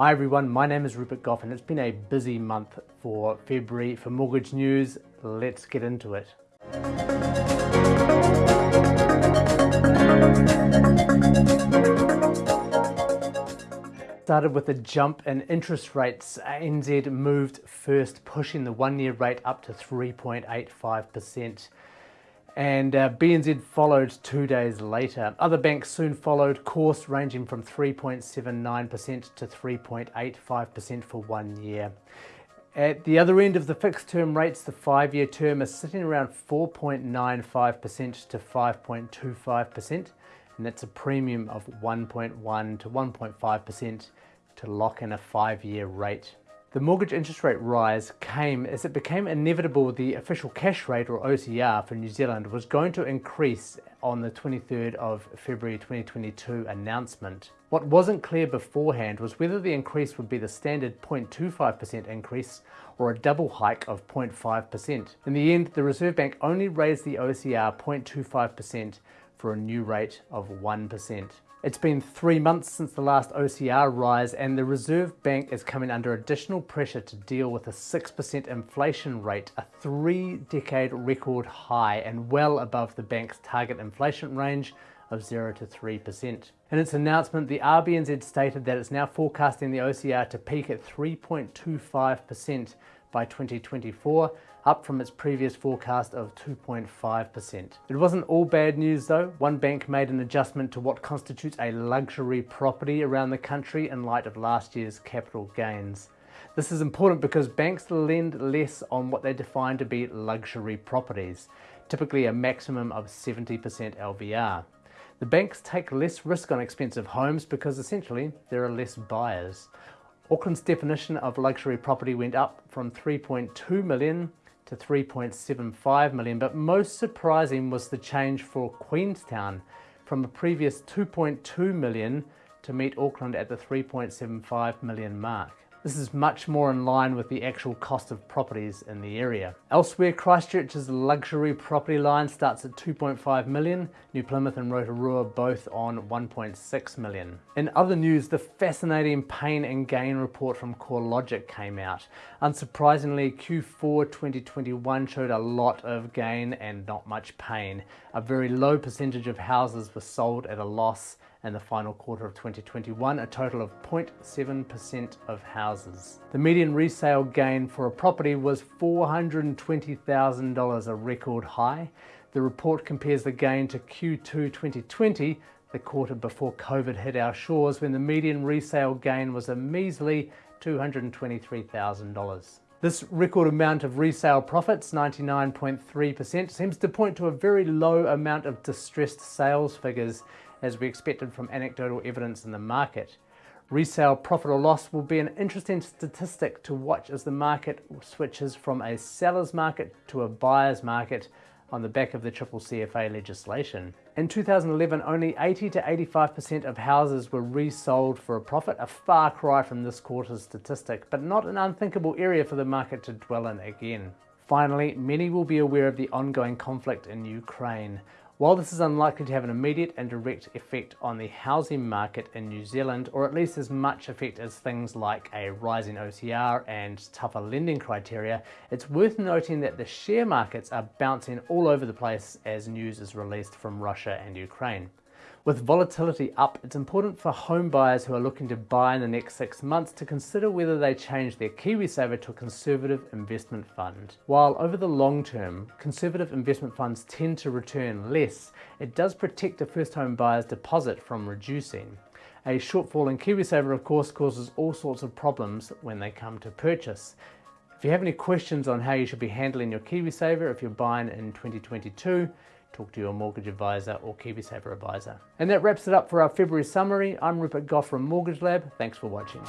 Hi everyone, my name is Rupert Goff and it's been a busy month for February for Mortgage News. Let's get into it. Started with a jump in interest rates. ANZ moved first, pushing the one-year rate up to 3.85% and uh, BNZ followed two days later. Other banks soon followed course ranging from 3.79% to 3.85% for one year. At the other end of the fixed term rates, the five-year term is sitting around 4.95% to 5.25%, and that's a premium of 1.1 to 1.5% to lock in a five-year rate. The mortgage interest rate rise came as it became inevitable the official cash rate or OCR for New Zealand was going to increase on the 23rd of February 2022 announcement. What wasn't clear beforehand was whether the increase would be the standard 0.25% increase or a double hike of 0.5%. In the end, the Reserve Bank only raised the OCR 0.25% for a new rate of 1%. It's been three months since the last OCR rise and the Reserve Bank is coming under additional pressure to deal with a 6% inflation rate, a three-decade record high and well above the bank's target inflation range of 0 to 3%. In its announcement, the RBNZ stated that it's now forecasting the OCR to peak at 3.25% by 2024, up from its previous forecast of 2.5%. It wasn't all bad news though. One bank made an adjustment to what constitutes a luxury property around the country in light of last year's capital gains. This is important because banks lend less on what they define to be luxury properties, typically a maximum of 70% LVR. The banks take less risk on expensive homes because essentially there are less buyers. Auckland's definition of luxury property went up from 3.2 million to 3.75 million, but most surprising was the change for Queenstown from a previous 2.2 million to meet Auckland at the 3.75 million mark. This is much more in line with the actual cost of properties in the area. Elsewhere, Christchurch's luxury property line starts at 2.5 million, New Plymouth and Rotorua both on 1.6 million. In other news, the fascinating pain and gain report from CoreLogic came out. Unsurprisingly, Q4 2021 showed a lot of gain and not much pain. A very low percentage of houses were sold at a loss in the final quarter of 2021, a total of 0.7% of houses. The median resale gain for a property was $420,000, a record high. The report compares the gain to Q2 2020, the quarter before COVID hit our shores, when the median resale gain was a measly $223,000. This record amount of resale profits, 99.3%, seems to point to a very low amount of distressed sales figures as we expected from anecdotal evidence in the market. Resale profit or loss will be an interesting statistic to watch as the market switches from a seller's market to a buyer's market on the back of the triple CFA legislation. In 2011, only 80 to 85% of houses were resold for a profit, a far cry from this quarter's statistic, but not an unthinkable area for the market to dwell in again. Finally, many will be aware of the ongoing conflict in Ukraine. While this is unlikely to have an immediate and direct effect on the housing market in New Zealand, or at least as much effect as things like a rising OCR and tougher lending criteria, it's worth noting that the share markets are bouncing all over the place as news is released from Russia and Ukraine. With volatility up, it's important for home buyers who are looking to buy in the next six months to consider whether they change their KiwiSaver to a conservative investment fund. While over the long term, conservative investment funds tend to return less, it does protect a first home buyer's deposit from reducing. A shortfall in KiwiSaver of course causes all sorts of problems when they come to purchase. If you have any questions on how you should be handling your KiwiSaver if you're buying in 2022, talk to your mortgage advisor or KiwiSaver advisor. And that wraps it up for our February summary. I'm Rupert Goff from Mortgage Lab. Thanks for watching.